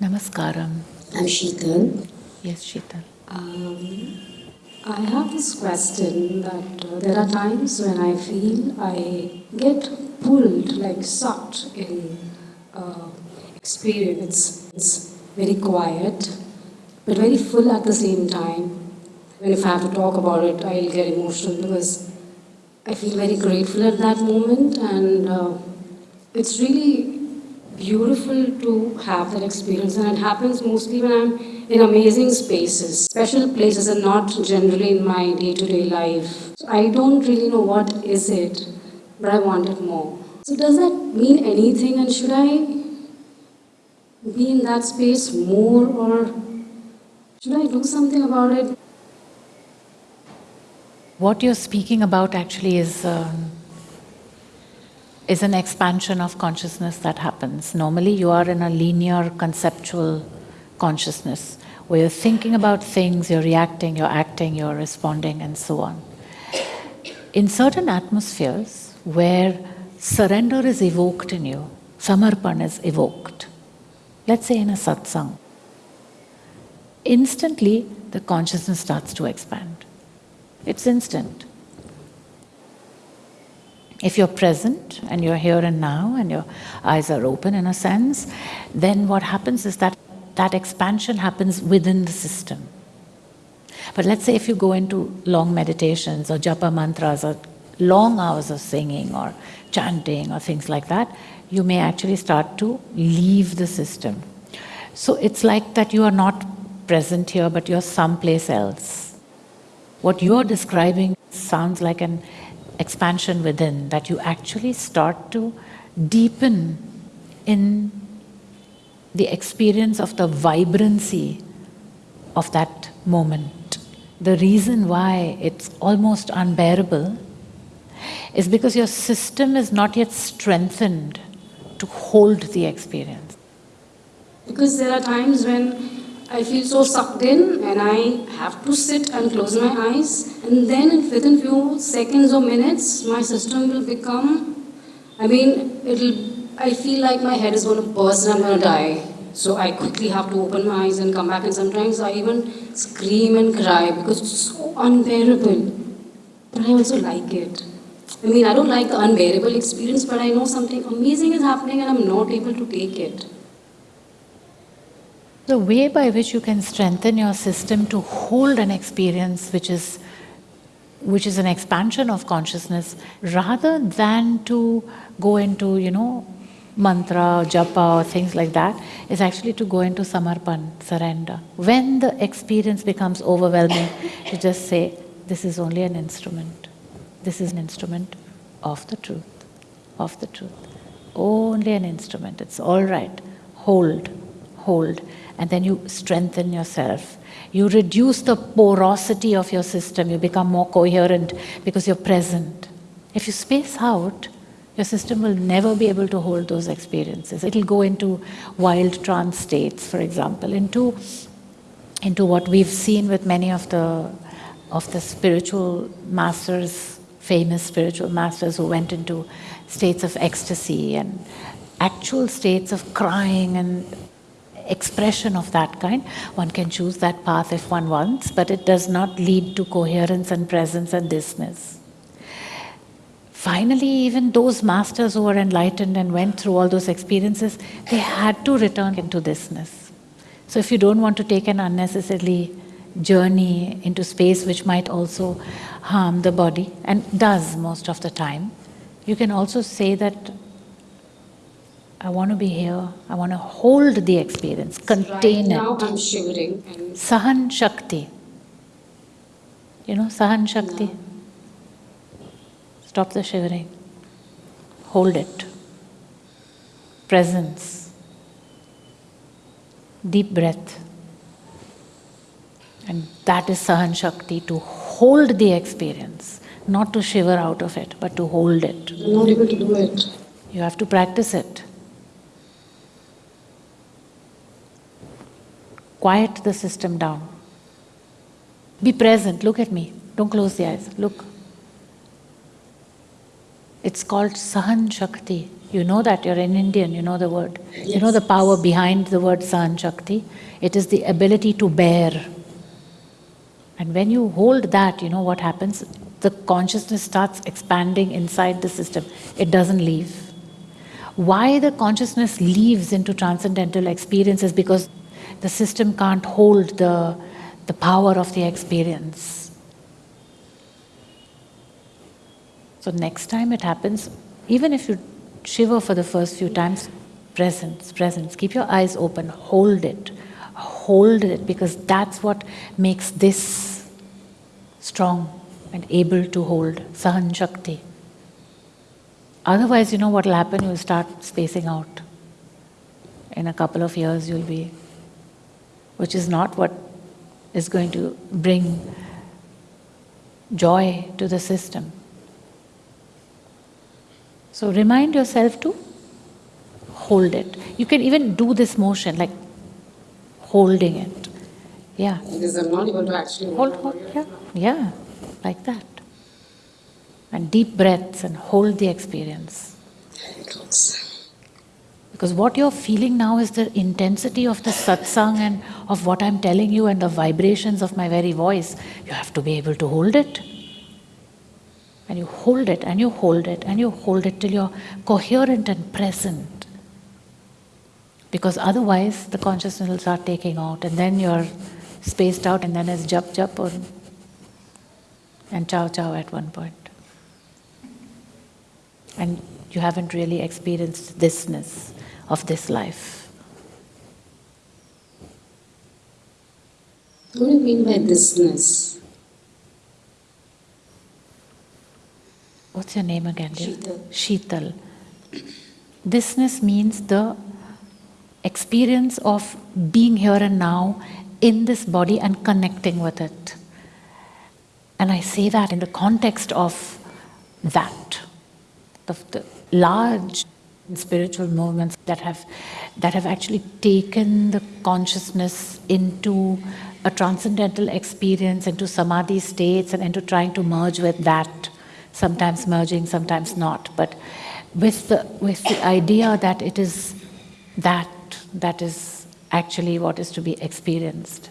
Namaskaram. I'm Sheetal. Yes, Sheetal. Um, I have this question that uh, there are times when I feel I get pulled, like sucked in uh, experience. It's very quiet, but very full at the same time. And if I have to talk about it, I'll get emotional because I feel very grateful at that moment, and uh, it's really beautiful to have that experience. And it happens mostly when I'm in amazing spaces, special places, and not generally in my day-to-day life. So I don't really know what is it, but I want it more. So does that mean anything? And should I be in that space more, or should I do something about it? What you're speaking about actually is um, is an expansion of consciousness that happens. Normally you are in a linear conceptual consciousness where you're thinking about things, you're reacting, you're acting, you're responding and so on. In certain atmospheres where surrender is evoked in you, samarpan is evoked, let's say in a satsang, instantly the consciousness starts to expand. It's instant. If you're present and you're here and now and your eyes are open in a sense, then what happens is that that expansion happens within the system. But let's say if you go into long meditations or japa mantras or long hours of singing or chanting or things like that, you may actually start to leave the system. So it's like that you are not present here, but you're someplace else. What you're describing sounds like an expansion within, that you actually start to deepen in the experience of the vibrancy of that moment. The reason why it's almost unbearable is because your system is not yet strengthened to hold the experience. Because there are times when I feel so sucked in and I have to sit and close my eyes and then within few seconds or minutes my system will become, I mean, it'll, I feel like my head is going to burst and I'm going to die. So I quickly have to open my eyes and come back and sometimes I even scream and cry because it's so unbearable. But I also like it. I mean, I don't like the unbearable experience, but I know something amazing is happening and I'm not able to take it. The way by which you can strengthen your system to hold an experience which is which is an expansion of consciousness rather than to go into, you know, mantra, or japa or things like that, is actually to go into samarpan, surrender. When the experience becomes overwhelming, to just say, this is only an instrument. This is an instrument of the truth, of the truth. Only an instrument, it's all right. Hold, hold and then you strengthen yourself. You reduce the porosity of your system, you become more coherent because you're present. If you space out, your system will never be able to hold those experiences. It'll go into wild trance states, for example, into, into what we've seen with many of the, of the spiritual masters, famous spiritual masters who went into states of ecstasy and actual states of crying and expression of that kind. One can choose that path if one wants, but it does not lead to coherence and presence and thisness. Finally, even those masters who were enlightened and went through all those experiences, they had to return into thisness. So if you don't want to take an unnecessarily journey into space which might also harm the body, and does most of the time, you can also say that I want to be here. I want to hold the experience, contain right now it. I'm shivering. Sahan Shakti. You know Sahan Shakti? No. Stop the shivering. Hold it. Presence. Deep breath. And that is Sahan Shakti, to hold the experience, not to shiver out of it, but to hold it. I'm not able to do it. You have to practice it. Quiet the system down. Be present. Look at me. Don't close the eyes. Look. It's called Sahan Shakti. You know that, you're an Indian, you know the word. Yes. You know the power behind the word Sahan Shakti. It is the ability to bear. And when you hold that, you know what happens? The consciousness starts expanding inside the system, it doesn't leave. Why the consciousness leaves into transcendental experiences because the system can't hold the, the power of the experience. So, next time it happens, even if you shiver for the first few times, presence, presence, keep your eyes open, hold it, hold it, because that's what makes this strong and able to hold Sahan Shakti. Otherwise, you know what will happen? You'll start spacing out. In a couple of years, you'll be, which is not what is going to bring joy to the system. So remind yourself to hold it. You can even do this motion like holding it. Yeah. Because I'm not able to actually hold, hold, yeah, yeah, like that. And deep breaths and hold the experience. Because what you're feeling now is the intensity of the satsang and of what I'm telling you and the vibrations of my very voice. You have to be able to hold it. And you hold it and you hold it and you hold it till you're coherent and present. Because otherwise, the consciousness will start taking out, and then you're spaced out, and then it's jap jap or and chow chow at one point. And you haven't really experienced thisness of this life. What do you mean by thisness? What's your name again, dear? Sheetal. Sheetal. Thisness means the experience of being here and now in this body and connecting with it. And I say that in the context of that, of the large spiritual movements that have that have actually taken the consciousness into a transcendental experience, into samadhi states, and into trying to merge with that sometimes merging, sometimes not. But with the, with the idea that it is that that is actually what is to be experienced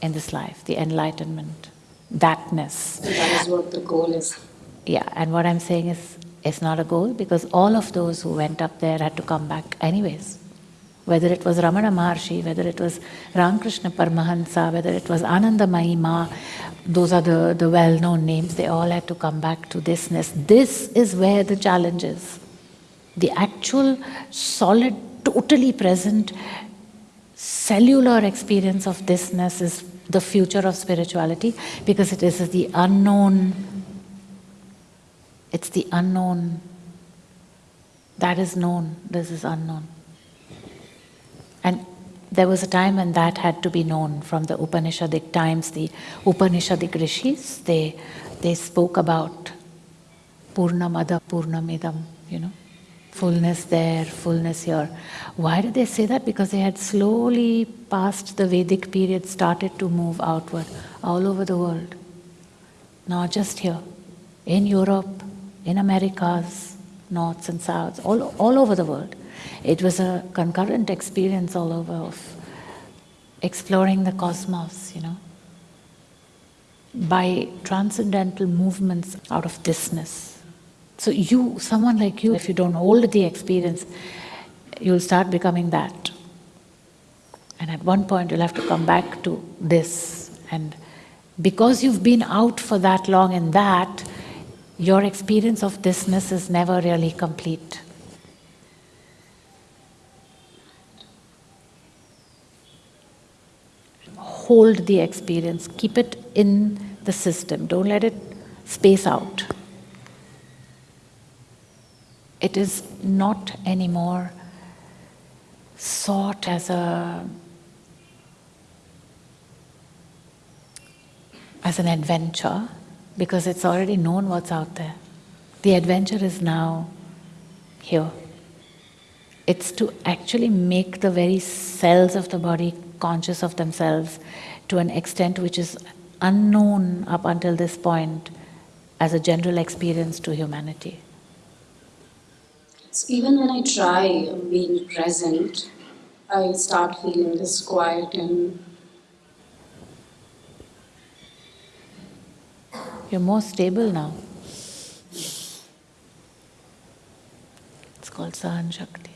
in this life, the enlightenment, thatness. That is what the goal is. Yeah, and what I'm saying is it's not a goal because all of those who went up there had to come back anyways. Whether it was Ramana Maharshi, whether it was Ramakrishna Paramahansa, whether it was Anandamayi Ma, those are the, the well-known names, they all had to come back to thisness. This is where the challenge is. The actual solid, totally present, cellular experience of thisness is the future of spirituality because it is the unknown. It's the unknown. That is known, this is unknown. And there was a time when that had to be known from the Upanishadic times. The Upanishadic rishis, they, they spoke about Purnamada Purnamidam, you know, fullness there, fullness here. Why did they say that? Because they had slowly past the Vedic period started to move outward all over the world. Not just here, in Europe, in Americas, norths and souths, all, all over the world. It was a concurrent experience all over of exploring the cosmos, you know, by transcendental movements out of thisness. So you, someone like you, if you don't hold the experience, you'll start becoming that. And at one point you'll have to come back to this. And because you've been out for that long in that, your experience of thisness is never really complete. hold the experience, keep it in the system, don't let it space out. It is not anymore sought as a as an adventure because it's already known what's out there. The adventure is now here. It's to actually make the very cells of the body conscious of themselves to an extent which is unknown up until this point as a general experience to humanity. So even when I try being present, I start feeling this quiet and You're more stable now. It's called Sahan Shakti.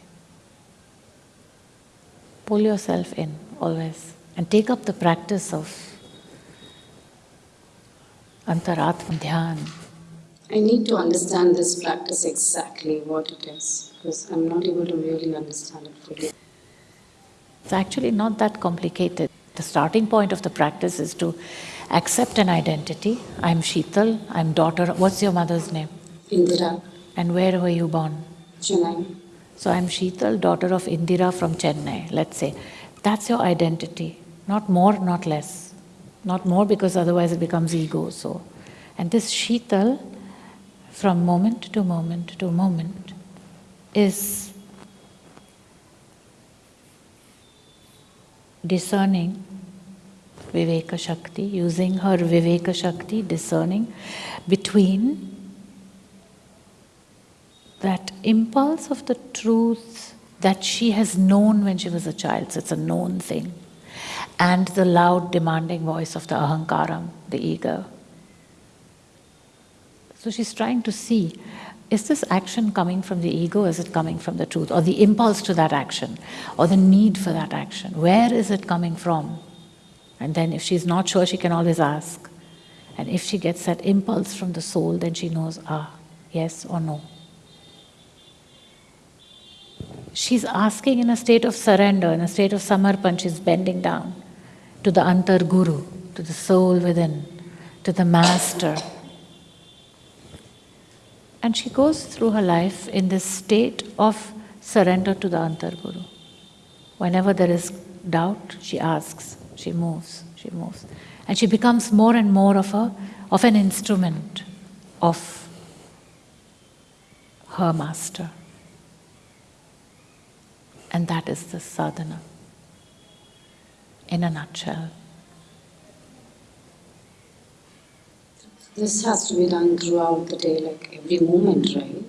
Pull yourself in always and take up the practice of Antaratma Dhyan. I need to understand this practice exactly what it is because I'm not able to really understand it fully. It's actually not that complicated. The starting point of the practice is to accept an identity. I'm Sheetal, I'm daughter. What's your mother's name? Indira, And where were you born? Chennai. So I'm Sheetal, daughter of Indira from Chennai, let's say. That's your identity. Not more, not less. Not more because otherwise it becomes ego. So, and this Sheetal, from moment to moment to moment, is discerning Viveka Shakti, using her Viveka Shakti, discerning between that impulse of the truth that she has known when she was a child, so it's a known thing, and the loud demanding voice of the ahankaram, the ego. So she's trying to see is this action coming from the ego, is it coming from the truth, or the impulse to that action, or the need for that action? Where is it coming from? And then, if she's not sure, she can always ask. And if she gets that impulse from the soul, then she knows, ah, yes or no. She's asking in a state of surrender, in a state of samarpan, she's bending down to the Antar Guru, to the soul within, to the master. And she goes through her life in this state of surrender to the Antar Guru. Whenever there is doubt, she asks, she moves, she moves. And she becomes more and more of, a, of an instrument of her master. And that is the sadhana in a nutshell. This has to be done throughout the day, like every moment, right?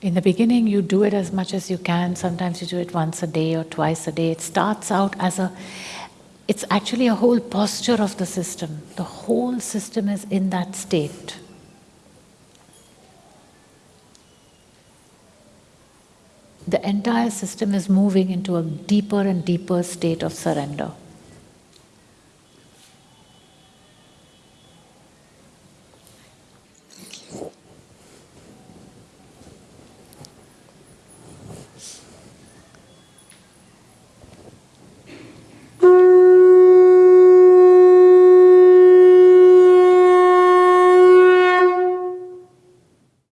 In the beginning, you do it as much as you can. Sometimes you do it once a day or twice a day. It starts out as a, it's actually a whole posture of the system. The whole system is in that state. The entire system is moving into a deeper and deeper state of surrender.